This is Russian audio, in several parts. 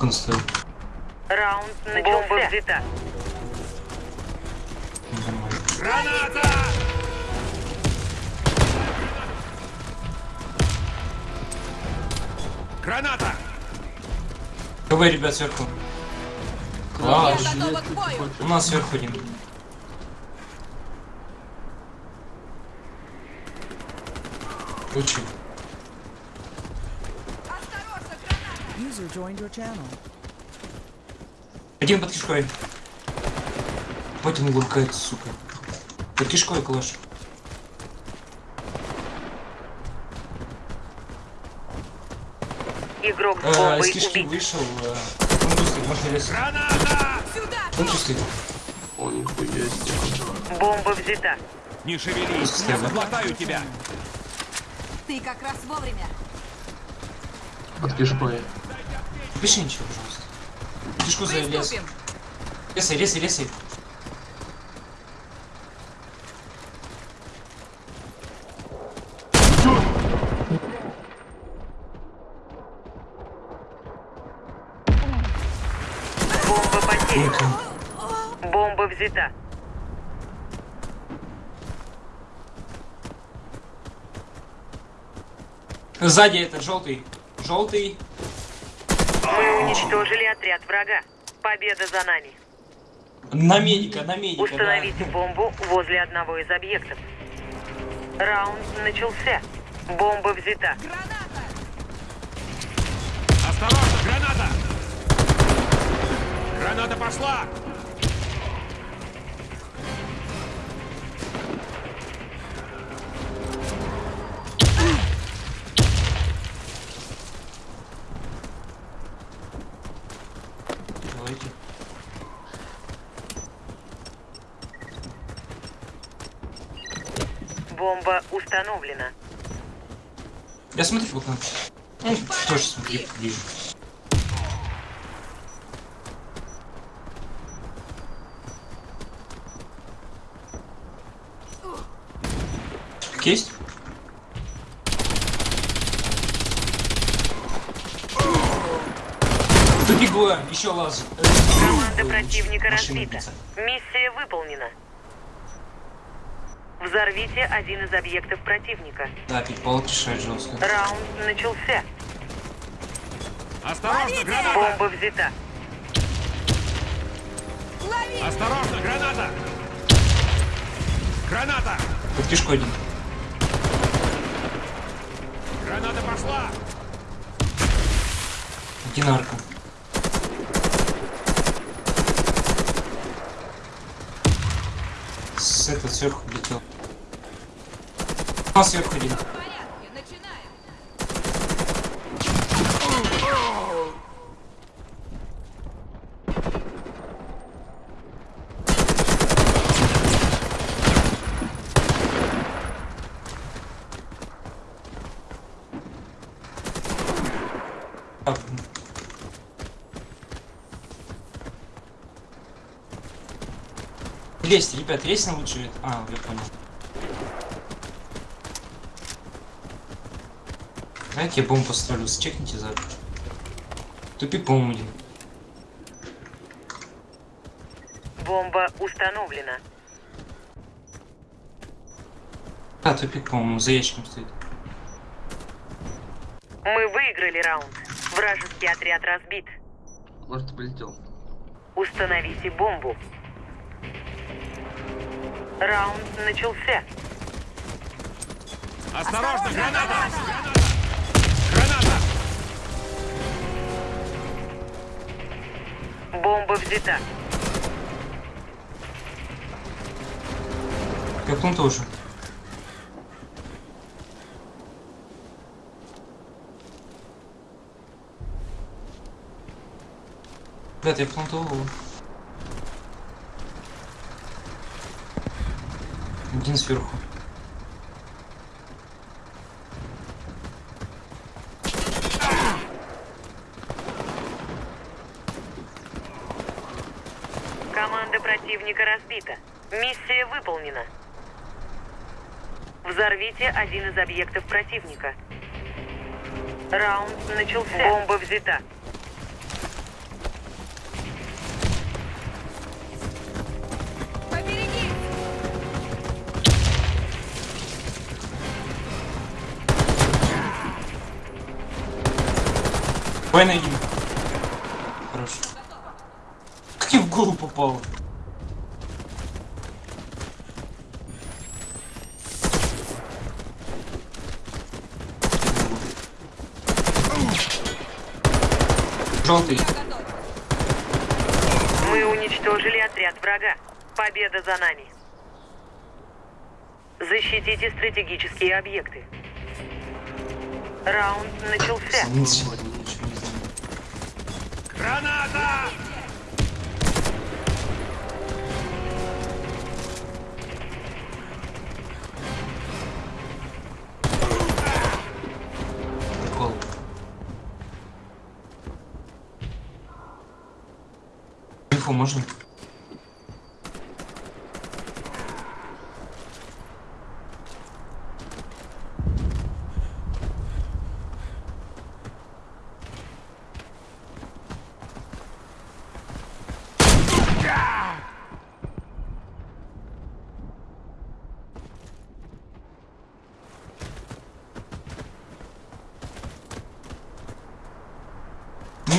Он стоил? Раунд начался. Бомба взята. Граната! Граната! КВ, ребят, сверху. Класс. У нас сверху один. Очень. Один под кишкой. Вот он лукает, сука. Под кишкой калаш. Игрок с бомбой с кишки убит. вышел. Э, он пустый, можно лезть. Граната! Он пустый. О, нихуя. Бомба взята. Не шевелись, я заглотаю тебя. Ты как раз вовремя. Под кишкой. Пиши ничего, пожалуйста. Кишку залез. Приступим. Лесай, лесай, лесай. Бомба потеряна. Бомба взята. Сзади этот желтый. Желтый. Мы уничтожили отряд врага. Победа за нами. На медика, на медика. да. Установите бомбу возле одного из объектов. Раунд начался. Бомба взята. Граната! Осторожно, граната! Граната пошла! Давайте. Бомба установлена. Я смотрю в окно. Ну, тоже смотри ближе. Есть? Тупиковая, еще лаз. Команда противника разбита. Миссия выполнена. Взорвите один из объектов противника. Да, пик-палок решает жестко. Раунд начался. Осторожно, граната! Бомба взята. Лови! Осторожно, граната! Граната! Под один. Граната пошла! Динарка. Этого сверху летел. А, сверху один. 200, ребят, рейсинг лучше... А, я понял. Знаете, я бомбу поставлю, счекните за... Тупик, по-моему, один. Бомба установлена. А, тупик, по-моему, за ящиком стоит. Мы выиграли раунд. Вражеский отряд разбит. Может, полетел. Установите бомбу. Раунд начался. Осторожно, граната! Граната! Бомба взята. Как он тоже. Ребят, я плантовал. Один сверху. Команда противника разбита. Миссия выполнена. Взорвите один из объектов противника. Раунд начался. Бомба взята. Давай найди. Хорошо. Как я в голову попал? Желтый. Мы уничтожили отряд врага. Победа за нами. Защитите стратегические объекты. Раунд начался. Ничего, ничего не знаю. Граната! Прикол. Инфу можно?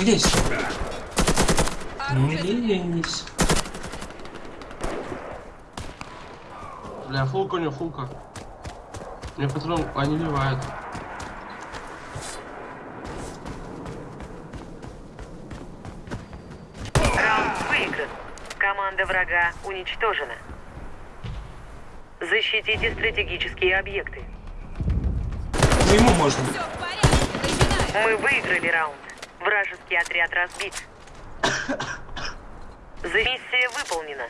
Не лезь. Не лезь. Бля, фулка у него, фулка. Мне патрон, они ливают. Раунд выигран. Команда врага уничтожена. Защитите стратегические объекты. Ну ему можно. Мы выиграли раунд. Вражеский отряд разбит. Миссия выполнена.